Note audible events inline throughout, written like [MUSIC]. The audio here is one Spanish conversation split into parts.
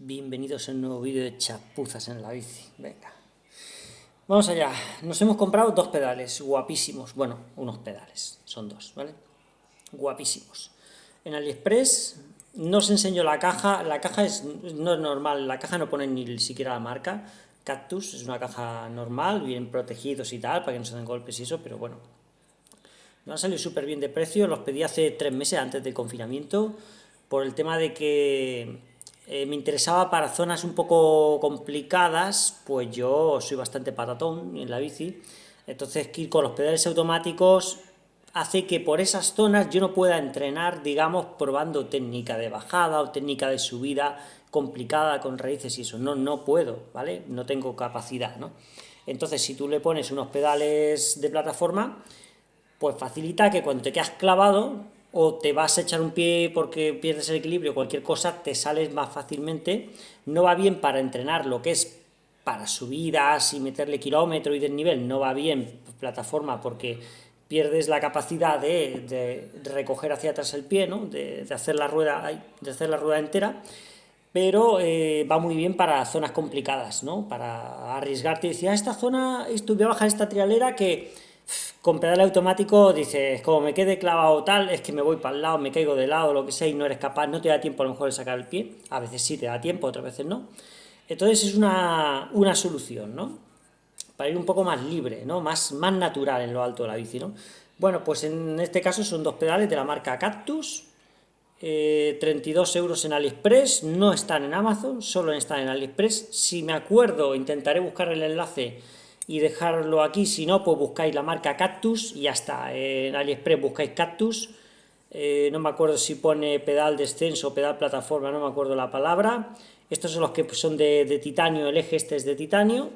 Bienvenidos a un nuevo vídeo de chapuzas en la bici. Venga. Vamos allá. Nos hemos comprado dos pedales guapísimos. Bueno, unos pedales. Son dos, ¿vale? Guapísimos. En AliExpress no os enseño la caja. La caja es, no es normal. La caja no pone ni siquiera la marca. Cactus es una caja normal, bien protegidos y tal, para que no se den golpes y eso, pero bueno. Me han salido súper bien de precio. Los pedí hace tres meses antes del confinamiento. Por el tema de que eh, me interesaba para zonas un poco complicadas, pues yo soy bastante patatón en la bici, entonces ir con los pedales automáticos hace que por esas zonas yo no pueda entrenar, digamos, probando técnica de bajada o técnica de subida complicada con raíces y eso, no, no puedo, ¿vale? No tengo capacidad, ¿no? Entonces, si tú le pones unos pedales de plataforma, pues facilita que cuando te quedas clavado, o te vas a echar un pie porque pierdes el equilibrio, cualquier cosa, te sales más fácilmente, no va bien para entrenar lo que es para subidas y meterle kilómetro y desnivel, no va bien plataforma porque pierdes la capacidad de, recoger hacia atrás el pie, ¿no? de, hacer la rueda, de hacer la rueda entera, pero eh, va muy bien para zonas complicadas, ¿no? para arriesgarte y decir, ah, esta zona, esto, voy a bajar esta trialera que con pedal automático dices, como me quede clavado tal, es que me voy para el lado, me caigo de lado, lo que sea, y no eres capaz, no te da tiempo a lo mejor de sacar el pie, a veces sí te da tiempo, otras veces no. Entonces es una, solución, ¿no? Para ir un poco más libre, ¿no? Más, más natural en lo alto de la bici, ¿no? Bueno, pues en este caso son dos pedales de la marca Cactus, 32 eh, euros en AliExpress, no están en Amazon, solo están en AliExpress. Si me acuerdo, intentaré buscar el enlace y dejarlo aquí, si no, pues buscáis la marca Cactus y ya está, en AliExpress buscáis Cactus, eh, no me acuerdo si pone pedal descenso o pedal plataforma, no me acuerdo la palabra, estos son los que son de, titanio, el eje este es de titanio,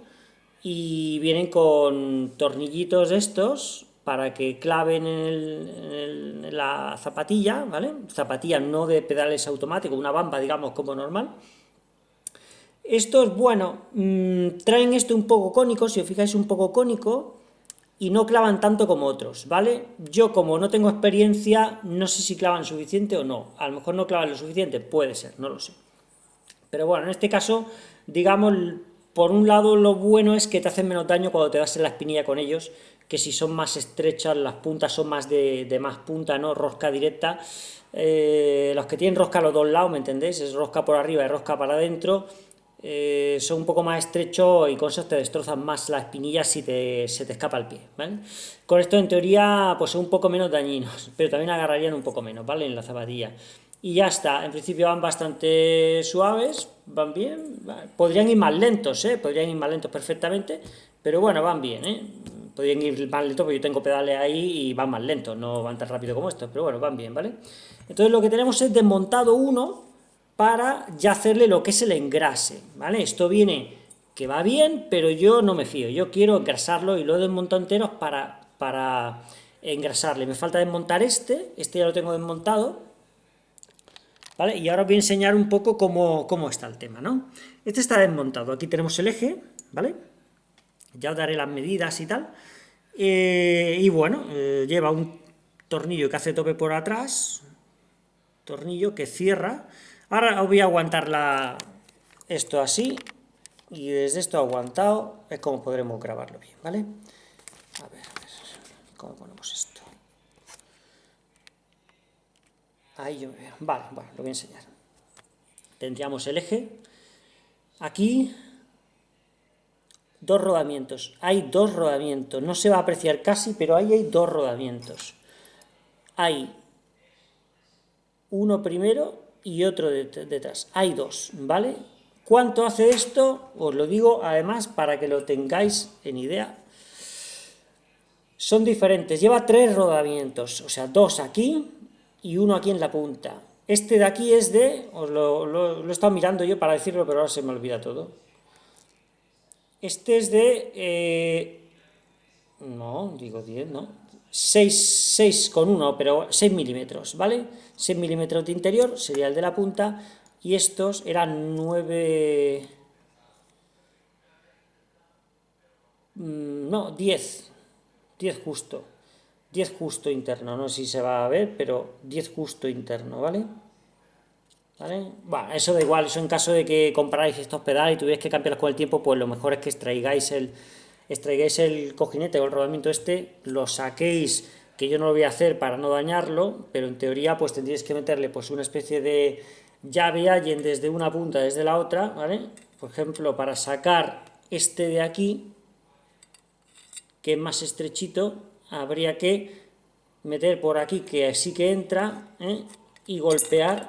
y vienen con tornillitos estos, para que claven en, en, la zapatilla, ¿vale? Zapatilla no de pedales automáticos, una bamba, digamos, como normal, estos, bueno, mm, traen esto un poco cónico, si os fijáis un poco cónico, y no clavan tanto como otros, ¿vale? Yo, como no tengo experiencia, no sé si clavan suficiente o no. A lo mejor no clavan lo suficiente, puede ser, no lo sé. Pero bueno, en este caso, digamos, por un lado lo bueno es que te hacen menos daño cuando te das en la espinilla con ellos, que si son más estrechas, las puntas son más de, más punta, ¿no? Rosca directa. Eh, los que tienen rosca a los dos lados, ¿me entendéis? Es rosca por arriba y rosca para adentro eh, son un poco más estrechos y con eso te destrozan más la espinilla si te, se te escapa el pie, ¿vale? Con esto en teoría pues son un poco menos dañinos, [LAUGHS] pero también agarrarían un poco menos, ¿vale? En la zapatilla. Y ya está, en principio van bastante suaves, van bien, podrían ir más lentos, ¿eh? Podrían ir más lentos perfectamente, pero bueno, van bien, ¿eh? Podrían ir más lentos porque yo tengo pedales ahí y van más lentos, no van tan rápido como estos, pero bueno, van bien, ¿vale? Entonces lo que tenemos es desmontado uno, para ya hacerle lo que es el engrase, ¿vale? Esto viene que va bien, pero yo no me fío, yo quiero engrasarlo y lo he desmontado entero para, para engrasarle. Me falta desmontar este, este ya lo tengo desmontado, ¿vale? Y ahora os voy a enseñar un poco cómo, cómo está el tema, ¿no? Este está desmontado, aquí tenemos el eje, ¿vale? Ya os daré las medidas y tal. Eh, y bueno, eh, lleva un tornillo que hace tope por atrás, tornillo que cierra, Ahora voy a aguantar la, esto así, y desde esto aguantado es como podremos grabarlo bien, ¿vale? A ver, a ver, ¿cómo ponemos esto? Ahí yo veo, vale, bueno, lo voy a enseñar. Tendríamos el eje, aquí, dos rodamientos, hay dos rodamientos, no se va a apreciar casi, pero ahí hay dos rodamientos. Hay uno primero y otro detrás. Hay dos, ¿vale? ¿Cuánto hace esto? Os lo digo además para que lo tengáis en idea. Son diferentes, lleva tres rodamientos, o sea, dos aquí y uno aquí en la punta. Este de aquí es de, os lo, he estado mirando yo para decirlo, pero ahora se me olvida todo. Este es de, eh, no, digo 10, no, 6, con 1, pero 6 milímetros, ¿vale? 6 milímetros de interior sería el de la punta, y estos eran 9... Mm, no, 10, 10 justo, 10 justo interno, no sé si se va a ver, pero 10 justo interno, ¿vale? ¿Vale? Eso da igual, eso en caso de que compráis estos pedales y tuvierais que cambiarlos con el tiempo, pues lo mejor es que extraigáis el, extraigáis el cojinete o el rodamiento este, lo saquéis, que yo no lo voy a hacer para no dañarlo, pero en teoría pues tendríais que meterle pues una especie de llave allen desde una punta, desde la otra, ¿vale? Por ejemplo, para sacar este de aquí, que es más estrechito, habría que meter por aquí, que sí que entra, ¿eh? y golpear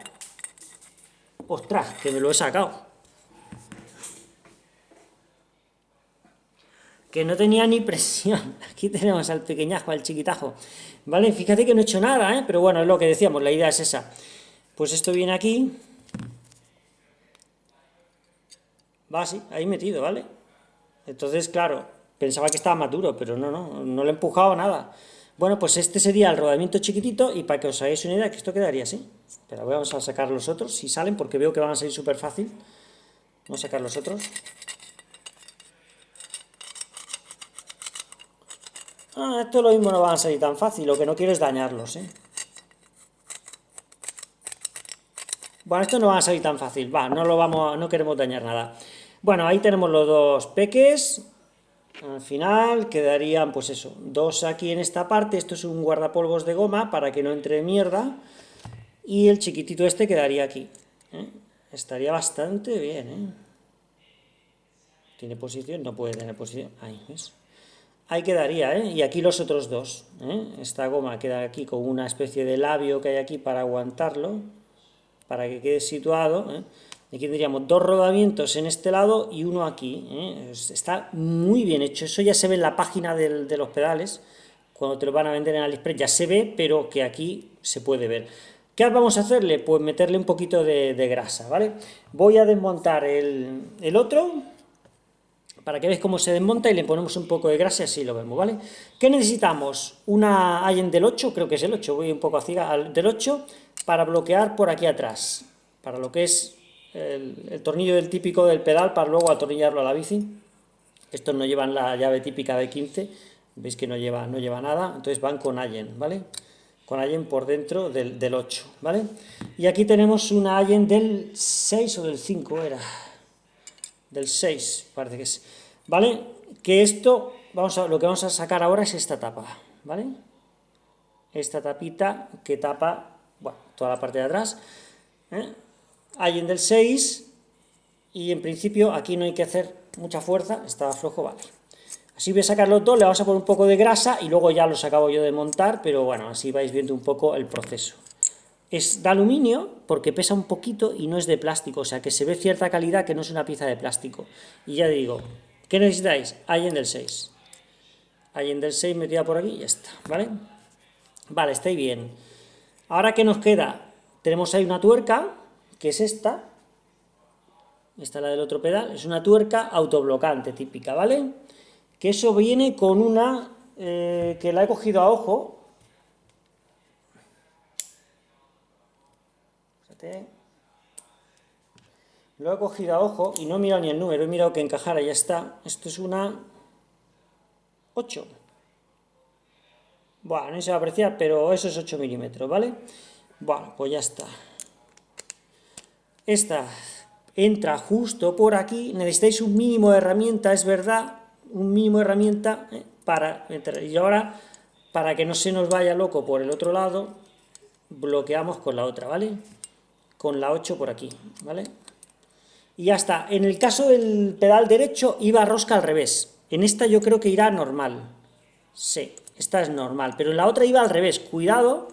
¡Ostras! Que me lo he sacado. Que no tenía ni presión. [LAUGHS] Aquí tenemos al pequeñajo, al chiquitajo. ¿Vale? Fíjate que no he hecho nada, ¿eh? Pero bueno, es lo que decíamos, la idea es esa. Pues esto viene aquí. Va así, ahí metido, ¿vale? Entonces, claro, pensaba que estaba más duro, pero no, no, no le he empujado nada. Bueno, pues este sería el rodamiento chiquitito y para que os hagáis una idea que esto quedaría así. Pero vamos a sacar los otros, si salen, porque veo que van a salir súper fácil. Vamos a sacar los otros. Ah, esto lo mismo no van a salir tan fácil, lo que no quiero es dañarlos, ¿eh? Bueno, esto no va a salir tan fácil, va, no lo vamos, no queremos dañar nada. Bueno, ahí tenemos los dos peques, al final quedarían, pues eso, dos aquí en esta parte, esto es un guardapolvos de goma para que no entre mierda, y el chiquitito este quedaría aquí. ¿eh? Estaría bastante bien, ¿eh? ¿Tiene posición? No puede tener posición. Ahí, ¿ves? Ahí quedaría, ¿eh? Y aquí los otros dos, ¿eh? Esta goma queda aquí con una especie de labio que hay aquí para aguantarlo, para que quede situado, ¿eh? Aquí tendríamos dos rodamientos en este lado y uno aquí. ¿eh? Está muy bien hecho. Eso ya se ve en la página de los pedales. Cuando te lo van a vender en AliExpress ya se ve, pero que aquí se puede ver. ¿Qué vamos a hacerle? Pues meterle un poquito de, grasa, ¿vale? Voy a desmontar el, el, otro, para que veáis cómo se desmonta y le ponemos un poco de grasa así lo vemos, ¿vale? ¿Qué necesitamos? Una Allen del 8, creo que es el 8, voy un poco a ciega, del 8, para bloquear por aquí atrás, para lo que es el, tornillo del típico del pedal para luego atornillarlo a la bici. Estos no llevan la llave típica de 15, veis que no lleva, no lleva nada, entonces van con Allen, ¿vale? Con Allen por dentro del, del 8, ¿vale? Y aquí tenemos una Allen del 6 o del 5 era, del 6 parece que es, ¿vale? Que esto, vamos a, lo que vamos a sacar ahora es esta tapa, ¿vale? Esta tapita que tapa, toda la parte de atrás, ¿eh? en del 6, y en principio aquí no hay que hacer mucha fuerza, está flojo, vale. Así voy a sacar los dos, le vamos a poner un poco de grasa y luego ya los acabo yo de montar, pero bueno, así vais viendo un poco el proceso. Es de aluminio porque pesa un poquito y no es de plástico, o sea que se ve cierta calidad que no es una pieza de plástico. Y ya digo, ¿qué necesitáis? en del 6. en del 6 metida por aquí y ya está, ¿vale? Vale, estáis bien. Ahora, ¿qué nos queda? Tenemos ahí una tuerca, que es esta, esta es la del otro pedal, es una tuerca autoblocante típica, ¿vale? Que eso viene con una, eh, que la he cogido a ojo, Fíjate. lo he cogido a ojo y no he mirado ni el número, he mirado que encajara ya está, esto es una 8, bueno, no se va a apreciar, pero eso es 8 milímetros, ¿vale? Bueno, pues ya está. Esta entra justo por aquí, necesitáis un mínimo de herramienta, es verdad, un mínimo de herramienta eh, para entrar. Y ahora, para que no se nos vaya loco por el otro lado, bloqueamos con la otra, ¿vale? Con la 8 por aquí, ¿vale? Y ya está. En el caso del pedal derecho, iba rosca al revés. En esta yo creo que irá normal. Sí, esta es normal. Pero en la otra iba al revés. Cuidado,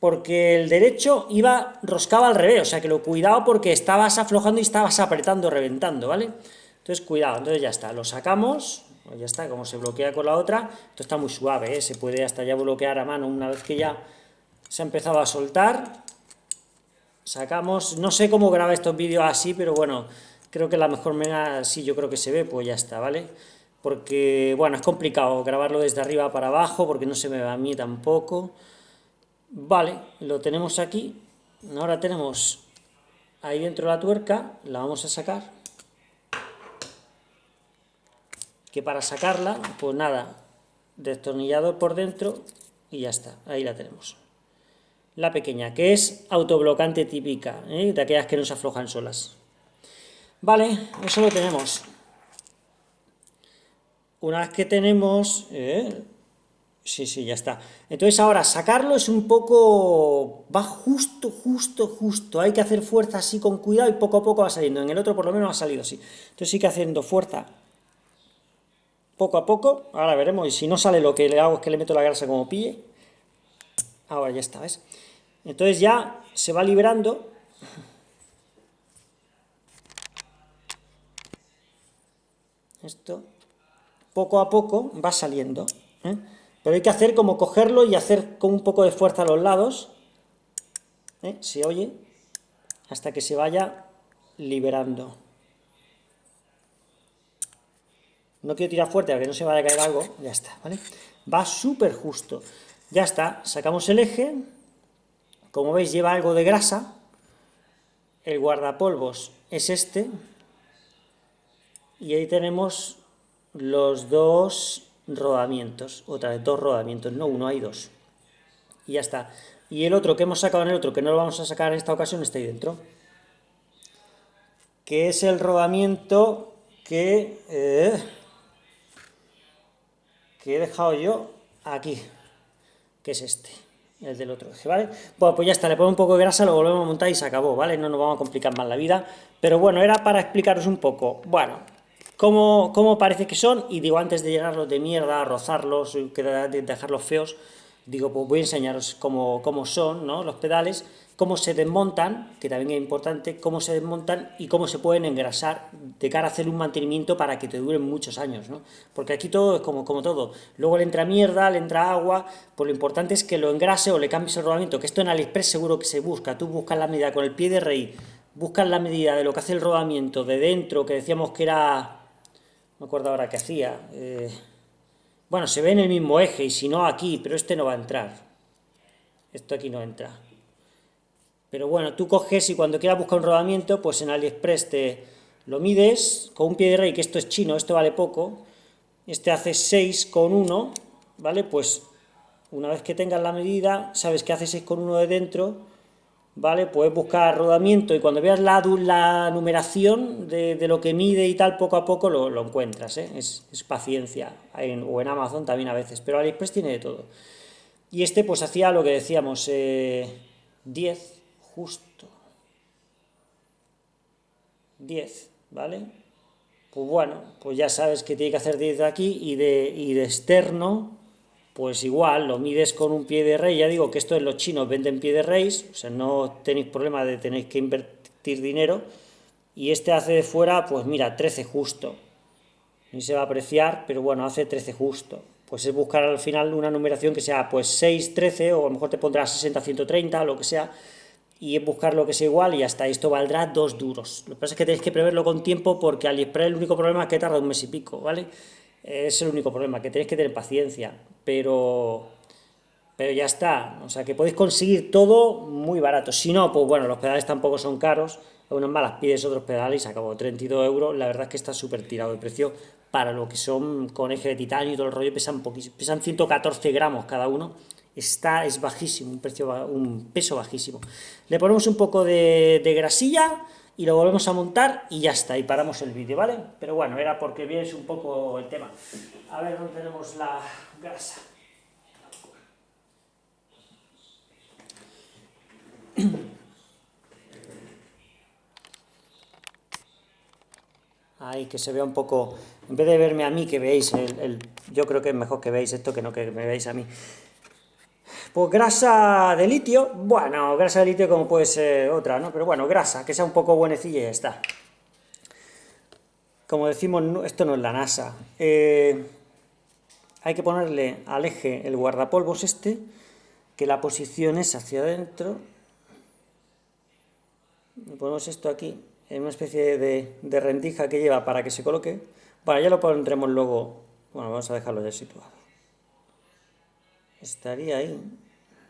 porque el derecho iba, roscaba al revés, o sea que lo cuidado porque estabas aflojando y estabas apretando, reventando, ¿vale? Entonces cuidado, entonces ya está, lo sacamos, pues ya está, como se bloquea con la otra, esto está muy suave, ¿eh? se puede hasta ya bloquear a mano una vez que ya se ha empezado a soltar, sacamos, no sé cómo graba estos vídeos así, pero bueno, creo que la mejor manera, sí, yo creo que se ve, pues ya está, ¿vale? Porque, bueno, es complicado grabarlo desde arriba para abajo, porque no se me va a mí tampoco, Vale, lo tenemos aquí. Ahora tenemos ahí dentro la tuerca, la vamos a sacar. Que para sacarla, pues nada, destornillador por dentro y ya está, ahí la tenemos. La pequeña, que es autoblocante típica, ¿eh? de aquellas que no se aflojan solas. Vale, eso lo tenemos. Una vez que tenemos... ¿eh? Sí, sí, ya está. Entonces ahora, sacarlo es un poco... va justo, justo, justo. Hay que hacer fuerza así con cuidado y poco a poco va saliendo. En el otro por lo menos ha salido así. Entonces sí que haciendo fuerza poco a poco. Ahora veremos. Y si no sale lo que le hago es que le meto la grasa como pille. Ahora ya está, ¿ves? Entonces ya se va liberando esto poco a poco va saliendo. ¿eh? Pero hay que hacer como cogerlo y hacer con un poco de fuerza a los lados. ¿eh? Se oye hasta que se vaya liberando. No quiero tirar fuerte para que no se vaya a caer algo. Ya está, ¿vale? Va súper justo. Ya está, sacamos el eje. Como veis lleva algo de grasa. El guardapolvos es este. Y ahí tenemos los dos rodamientos, otra vez, dos rodamientos, no uno, hay dos. Y ya está. Y el otro que hemos sacado en el otro, que no lo vamos a sacar en esta ocasión, está ahí dentro. Que es el rodamiento que, eh, que he dejado yo aquí, que es este, el del otro ¿vale? Bueno, pues ya está, le pongo un poco de grasa, lo volvemos a montar y se acabó, ¿vale? No nos vamos a complicar más la vida, pero bueno, era para explicaros un poco. Bueno, cómo, parece que son, y digo, antes de llenarlos de mierda, rozarlos, dejarlos feos, digo, pues voy a enseñaros cómo, son ¿no? los pedales, cómo se desmontan, que también es importante, cómo se desmontan y cómo se pueden engrasar de cara a hacer un mantenimiento para que te duren muchos años, ¿no? Porque aquí todo es como, como todo. Luego le entra mierda, le entra agua, pues lo importante es que lo engrase o le cambies el rodamiento, que esto en AliExpress seguro que se busca. Tú buscas la medida con el pie de rey, buscas la medida de lo que hace el rodamiento de dentro, que decíamos que era me acuerdo ahora qué hacía. Eh, bueno, se ve en el mismo eje, y si no aquí, pero este no va a entrar. Esto aquí no entra. Pero bueno, tú coges y cuando quieras buscar un rodamiento, pues en AliExpress te lo mides con un pie de rey, que esto es chino, esto vale poco. Este hace 6,1, ¿vale? Pues una vez que tengas la medida, sabes que hace 6,1 de dentro, ¿vale? Puedes buscar rodamiento y cuando veas la, la numeración de, lo que mide y tal, poco a poco lo, encuentras, ¿eh? es, paciencia, o en Amazon también a veces, pero AliExpress tiene de todo. Y este pues hacía lo que decíamos, 10 eh, justo, 10, ¿vale? Pues bueno, pues ya sabes que tiene que hacer 10 de aquí y de, y de externo pues igual lo mides con un pie de rey, ya digo que esto en los chinos venden pie de rey, o sea, no tenéis problema de tener que invertir dinero, y este hace de fuera, pues mira, 13 justo, ni se va a apreciar, pero bueno, hace 13 justo, pues es buscar al final una numeración que sea pues 6, 13, o a lo mejor te pondrá 60, 130, lo que sea, y es buscar lo que sea igual y hasta esto valdrá dos duros. Lo que pasa es que tenéis que preverlo con tiempo porque AliExpress el único problema es que tarda un mes y pico, ¿vale? Es el único problema, que tenéis que tener paciencia, pero, pero ya está. O sea, que podéis conseguir todo muy barato. Si no, pues bueno, los pedales tampoco son caros, unas malas pides otros pedales y se acabó 32 euros. La verdad es que está súper tirado de precio para lo que son con eje de titanio y todo el rollo, pesan poquísimo, pesan 114 gramos cada uno. Está, es bajísimo, un, precio, un peso bajísimo. Le ponemos un poco de, de grasilla, y lo volvemos a montar y ya está, y paramos el vídeo, ¿vale? Pero bueno, era porque vienes un poco el tema. A ver dónde tenemos la grasa. [CLEARS THROAT] Ahí, que se vea un poco, en vez de verme a mí, que veáis, el, yo creo que es mejor que veáis esto que no que me veáis a mí. Pues grasa de litio, bueno, grasa de litio como puede ser otra, ¿no? Pero bueno, grasa, que sea un poco buenecilla y ya está. Como decimos, esto no es la NASA. Eh, hay que ponerle al eje el guardapolvos este, que la posición es hacia adentro. Ponemos esto aquí, en una especie de, de rendija que lleva para que se coloque. Bueno, ya lo pondremos luego, bueno, vamos a dejarlo ya situado estaría ahí.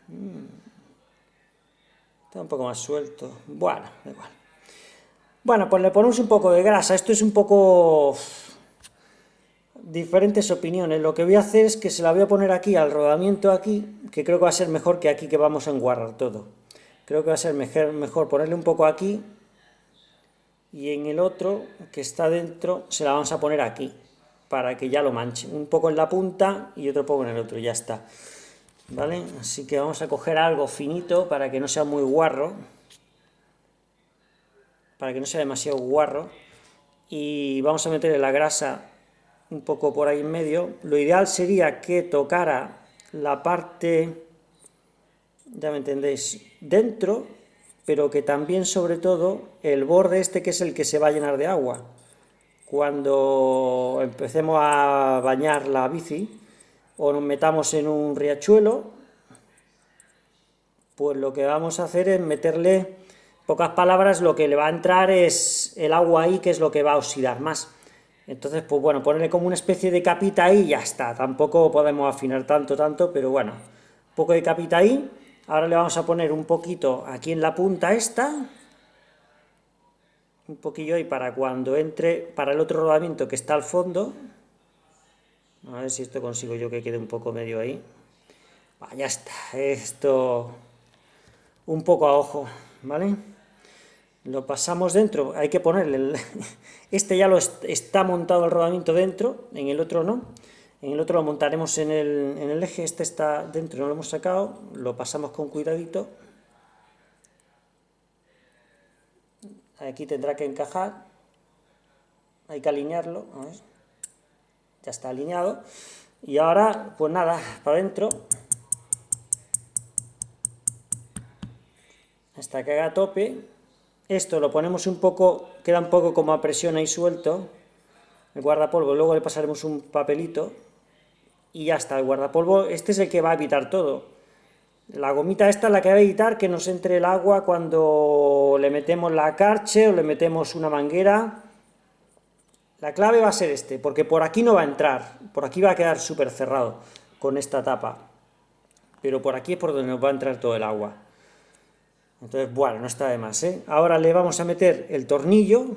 Mm. Está un poco más suelto. Bueno, igual. Bueno, pues le ponemos un poco de grasa. Esto es un poco... diferentes opiniones. Lo que voy a hacer es que se la voy a poner aquí, al rodamiento aquí, que creo que va a ser mejor que aquí que vamos a enguarrar todo. Creo que va a ser mejor, mejor ponerle un poco aquí, y en el otro, que está dentro, se la vamos a poner aquí, para que ya lo manche. Un poco en la punta y otro poco en el otro, ya está. ¿Vale? Así que vamos a coger algo finito para que no sea muy guarro. Para que no sea demasiado guarro. Y vamos a meterle la grasa un poco por ahí en medio. Lo ideal sería que tocara la parte, ya me entendéis, dentro, pero que también, sobre todo, el borde este que es el que se va a llenar de agua. Cuando empecemos a bañar la bici, o nos metamos en un riachuelo, pues lo que vamos a hacer es meterle, pocas palabras, lo que le va a entrar es el agua ahí, que es lo que va a oxidar más. Entonces, pues bueno, ponerle como una especie de capita ahí y ya está. Tampoco podemos afinar tanto, tanto, pero bueno, un poco de capita ahí. Ahora le vamos a poner un poquito aquí en la punta esta, un poquillo ahí para cuando entre, para el otro rodamiento que está al fondo. A ver si esto consigo yo que quede un poco medio ahí. ya está, esto un poco a ojo, ¿vale? lo pasamos dentro, hay que ponerle, el, [LAUGHS] este ya lo está montado el rodamiento dentro, en el otro no, en el otro lo montaremos en el, en el eje, este está dentro, no lo hemos sacado, lo pasamos con cuidadito, aquí tendrá que encajar, hay que alinearlo, ya está alineado, y ahora, pues nada, para adentro, hasta que haga tope, esto lo ponemos un poco, queda un poco como a presión ahí suelto, el guardapolvo, luego le pasaremos un papelito, y ya está, el guardapolvo, este es el que va a evitar todo. La gomita esta es la que va a evitar que nos entre el agua cuando le metemos la carche o le metemos una manguera. La clave va a ser este, porque por aquí no va a entrar, por aquí va a quedar súper cerrado con esta tapa, pero por aquí es por donde nos va a entrar todo el agua. Entonces, bueno, no está de más, ¿eh? Ahora le vamos a meter el tornillo,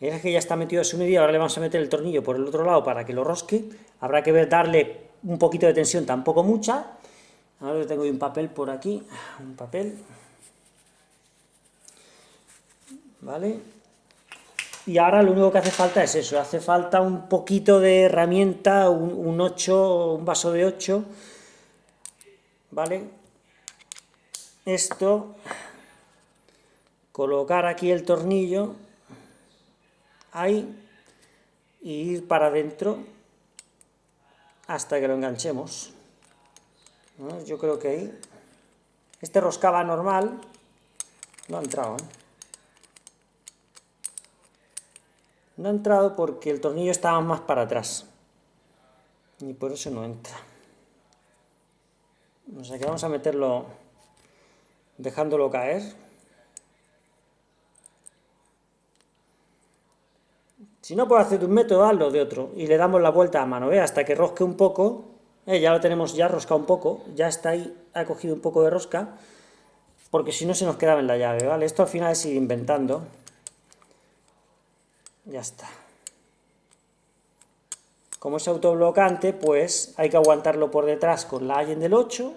es que ya está metido a su medida, ahora le vamos a meter el tornillo por el otro lado para que lo rosque, habrá que darle un poquito de tensión, tampoco mucha, ahora tengo un papel por aquí, un papel, ¿vale? Y ahora lo único que hace falta es eso, hace falta un poquito de herramienta, un, un 8, un vaso de 8, ¿vale? esto, colocar aquí el tornillo, ahí, y ir para adentro hasta que lo enganchemos. Yo creo que ahí. Este roscaba normal, no ha entrado, ¿eh? No ha entrado porque el tornillo estaba más para atrás. Y por eso no entra. O sea que vamos a meterlo dejándolo caer. Si no puedo hacer de un método, hazlo de otro, y le damos la vuelta a mano, hasta que rosque un poco, eh, ya lo tenemos ya roscado un poco, ya está ahí, ha cogido un poco de rosca, porque si no se nos quedaba en la llave, ¿vale? Esto al final es ir inventando. Ya está. Como es autoblocante, pues hay que aguantarlo por detrás con la Allen del 8,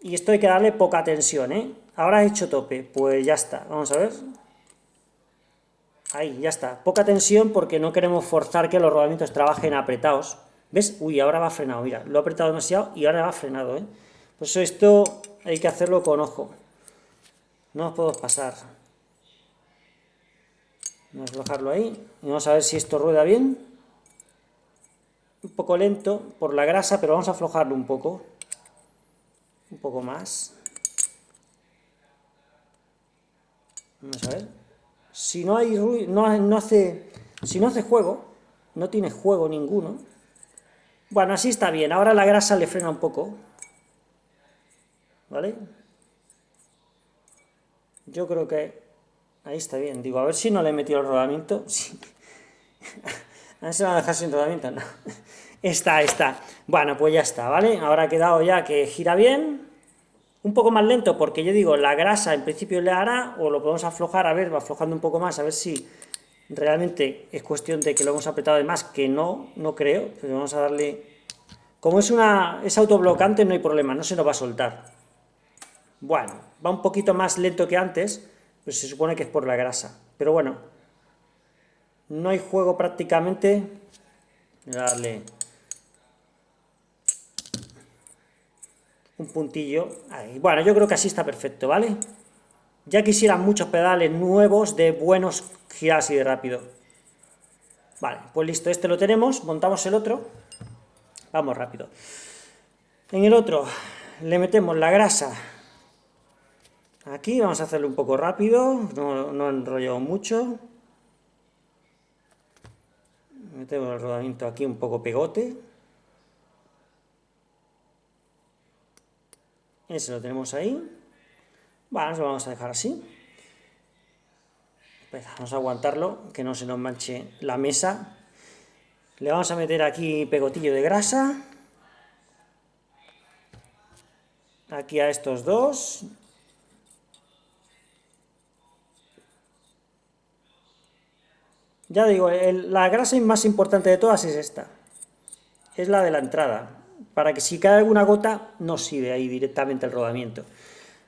y esto hay que darle poca tensión, ¿eh? Ahora he hecho tope, pues ya está, vamos a ver. Ahí, ya está. Poca tensión porque no queremos forzar que los rodamientos trabajen apretados. ¿Ves? Uy, ahora va frenado, mira, lo he apretado demasiado y ahora va frenado, ¿eh? Por eso esto hay que hacerlo con ojo. No os puedo pasar. Vamos a bajarlo ahí y vamos a ver si esto rueda bien. Un poco lento por la grasa, pero vamos a aflojarlo un poco un poco más. Vamos a ver. Si no hay ruido, no, si no hace juego, no tiene juego ninguno. Bueno, así está bien. Ahora la grasa le frena un poco. ¿Vale? Yo creo que ahí está bien. Digo, a ver si no le he metido el rodamiento. [LAUGHS] a ver si me va a dejar sin rodamiento. No. [LAUGHS] Está, está. Bueno, pues ya está, ¿vale? Ahora ha quedado ya que gira bien. Un poco más lento porque yo digo, la grasa en principio le hará, o lo podemos aflojar, a ver, va aflojando un poco más, a ver si realmente es cuestión de que lo hemos apretado de más, que no, no creo, pero vamos a darle... Como es, una, es autoblocante no hay problema, no se nos va a soltar. Bueno, va un poquito más lento que antes, pero se supone que es por la grasa. Pero bueno, no hay juego prácticamente. Darle un puntillo. Ahí. Bueno, yo creo que así está perfecto, ¿vale? Ya quisieran muchos pedales nuevos de buenos giras y de rápido. Vale, pues listo, este lo tenemos, montamos el otro. Vamos rápido. En el otro le metemos la grasa. Aquí vamos a hacerlo un poco rápido, no, no mucho. Metemos el rodamiento aquí un poco pegote. Ese lo tenemos ahí. Bueno, lo vamos a dejar así. Vamos a aguantarlo, que no se nos manche la mesa. Le vamos a meter aquí pegotillo de grasa. Aquí a estos dos. Ya digo, la grasa más importante de todas es esta. Es la de la entrada. Para que si cae alguna gota, no sirve ahí directamente el rodamiento.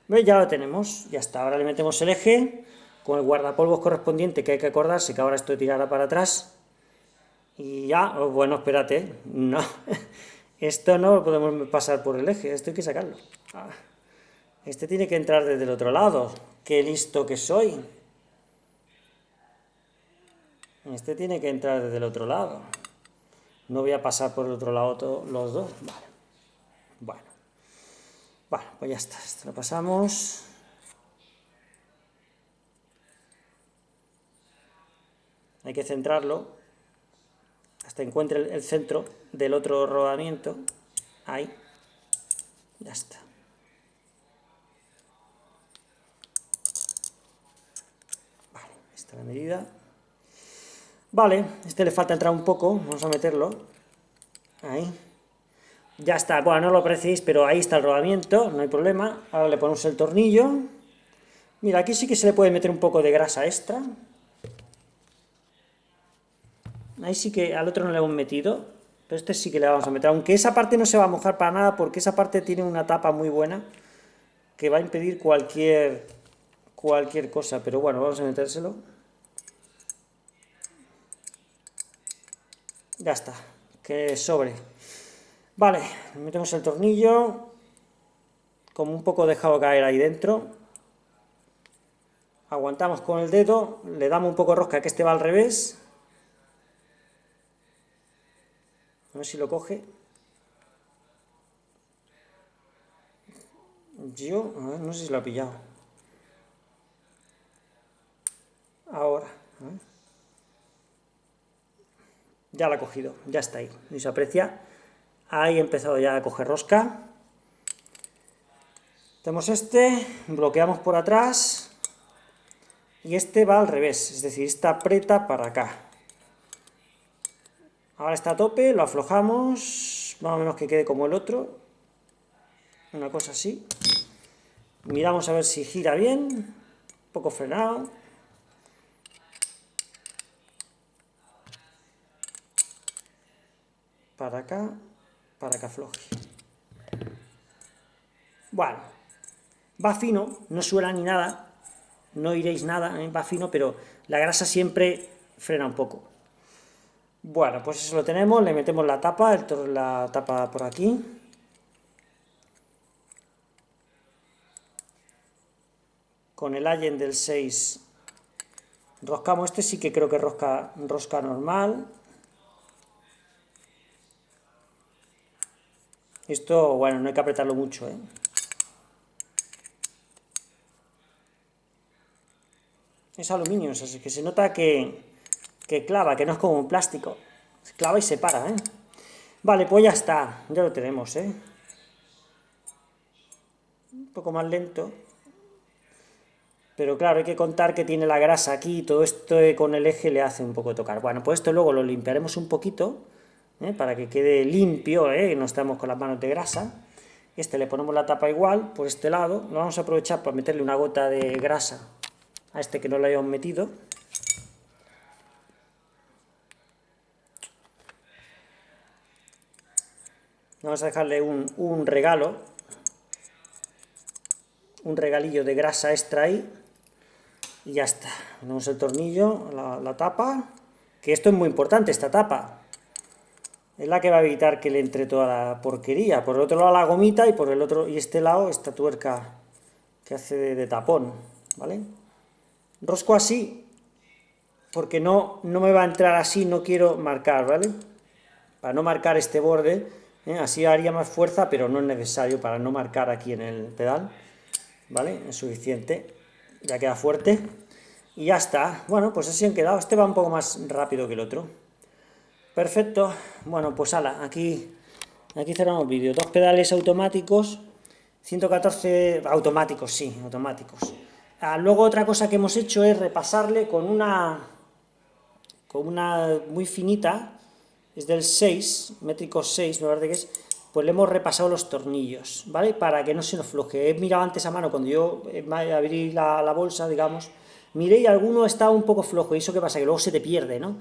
Ya lo tenemos, ya está. Ahora le metemos el eje con el guardapolvos correspondiente, que hay que acordarse que ahora esto tirará para atrás. Y ya, oh, bueno, espérate, no, [LAUGHS] esto no lo podemos pasar por el eje, esto hay que sacarlo. Ah, este tiene que entrar desde el otro lado, qué listo que soy. Este tiene que entrar desde el otro lado. No voy a pasar por el otro lado los dos. Vale. Bueno. Bueno, pues ya está. Esto lo pasamos. Hay que centrarlo hasta encuentre el centro del otro rodamiento. Ahí. Ya está. Vale, esta es la medida. Vale, este le falta entrar un poco, vamos a meterlo. Ahí. Ya está, bueno, no lo apreciéis, pero ahí está el rodamiento, no hay problema. Ahora le ponemos el tornillo. Mira, aquí sí que se le puede meter un poco de grasa extra. Ahí sí que al otro no le hemos metido, pero este sí que le vamos a meter. Aunque esa parte no se va a mojar para nada, porque esa parte tiene una tapa muy buena que va a impedir cualquier, cualquier cosa. Pero bueno, vamos a metérselo. Ya está, que sobre. Vale, metemos el tornillo, como un poco dejado caer ahí dentro. Aguantamos con el dedo, le damos un poco rosca, que este va al revés. A ver si lo coge. Yo, a ver, no sé si lo ha pillado. Ahora, a ver. Ya la ha cogido, ya está ahí, y se aprecia. Ahí he empezado ya a coger rosca. Tenemos este, bloqueamos por atrás, y este va al revés, es decir, está aprieta para acá. Ahora está a tope, lo aflojamos, más o menos que quede como el otro, una cosa así. Miramos a ver si gira bien, un poco frenado. Para acá, para que afloje. Bueno, va fino, no suena ni nada, no iréis nada, ¿eh? va fino, pero la grasa siempre frena un poco. Bueno, pues eso lo tenemos, le metemos la tapa, el, la tapa por aquí. Con el allen del 6 roscamos, este sí que creo que rosca, rosca normal, Esto, bueno, no hay que apretarlo mucho, ¿eh? Es aluminio, o sea, que se nota que, que clava, que no es como un plástico. Clava y se para, ¿eh? Vale, pues ya está, ya lo tenemos, ¿eh? Un poco más lento. Pero claro, hay que contar que tiene la grasa aquí, todo esto con el eje le hace un poco tocar. Bueno, pues esto luego lo limpiaremos un poquito, ¿eh? para que quede limpio, ¿eh? no estamos con las manos de grasa. Este le ponemos la tapa igual, por este lado. Lo vamos a aprovechar para meterle una gota de grasa a este que no lo hayamos metido. Vamos a dejarle un, un regalo, un regalillo de grasa extra ahí. Y ya está. Ponemos el tornillo, la tapa. Que esto es muy importante, esta tapa es la que va a evitar que le entre toda la porquería. Por el otro lado la gomita y por el otro y este lado esta tuerca que hace de, tapón, ¿vale? Rosco así, porque no, no me va a entrar así, no quiero marcar, ¿vale? Para no marcar este borde, ¿eh? así haría más fuerza, pero no es necesario para no marcar aquí en el pedal, ¿vale? Es suficiente, ya queda fuerte, y ya está. Bueno, pues así han quedado, este va un poco más rápido que el otro. Perfecto, bueno, pues ala, aquí, aquí cerramos el vídeo, dos pedales automáticos, 114 automáticos, sí, automáticos. Ah, luego otra cosa que hemos hecho es repasarle con una, con una muy finita, es del 6, métrico 6, me parece que es, pues le hemos repasado los tornillos, ¿vale? Para que no se nos floje. He mirado antes a mano, cuando yo eh, abrí la, la bolsa, digamos, miré y alguno está un poco flojo, y eso qué pasa, que luego se te pierde, ¿no?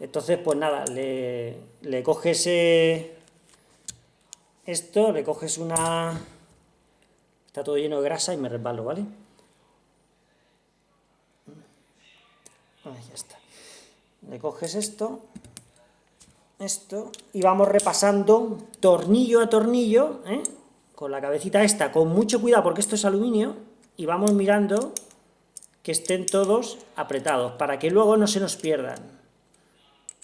Entonces, pues nada, le, coges eh, esto, le coges una... Está todo lleno de grasa y me resbalo, ¿vale? Ahí ya está. Le coges esto, esto, y vamos repasando tornillo a tornillo, ¿eh? con la cabecita esta, con mucho cuidado porque esto es aluminio, y vamos mirando que estén todos apretados, para que luego no se nos pierdan.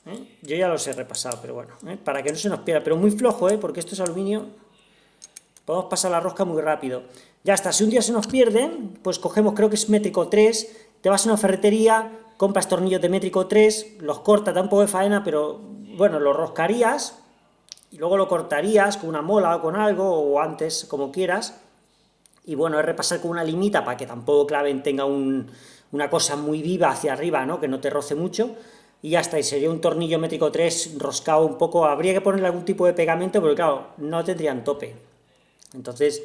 ¿Eh? Yo ya los he repasado, pero bueno, ¿eh? para que no se nos pierda, pero muy flojo, porque esto es aluminio, podemos pasar la rosca muy rápido. Ya está, si un día se nos pierden, pues cogemos, creo que es métrico 3, te vas a una ferretería, compras tornillos de métrico 3, los cortas, da un poco de faena, pero bueno, los roscarías, y luego lo cortarías con una mola o con algo, o antes, como quieras, y bueno, es repasar con una limita para que tampoco claven tenga una cosa muy viva hacia arriba, ¿no? que no te roce mucho, y ya está, y sería un tornillo métrico 3 roscado un poco, habría que ponerle algún tipo de pegamento, porque claro, no tendrían tope, entonces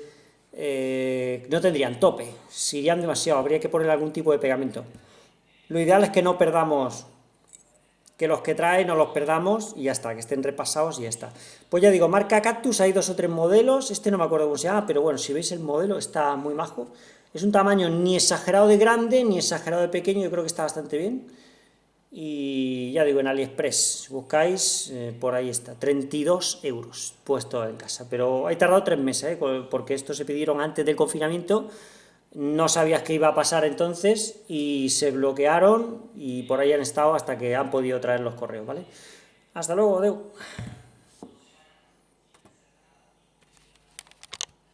eh, no tendrían tope, si irían demasiado, habría que ponerle algún tipo de pegamento. Lo ideal es que no perdamos, que los que trae no los perdamos y ya está, que estén repasados y ya está. Pues ya digo, marca Cactus, hay dos o tres modelos, este no me acuerdo cómo se llama, pero bueno, si veis el modelo está muy majo. Es un tamaño ni exagerado de grande, ni exagerado de pequeño, yo creo que está bastante bien. Y ya digo, en AliExpress, buscáis, eh, por ahí está, 32 euros puesto en casa. Pero he tardado tres meses, ¿eh? porque estos se pidieron antes del confinamiento, no sabías qué iba a pasar entonces y se bloquearon y por ahí han estado hasta que han podido traer los correos, ¿vale? Hasta luego, Deu.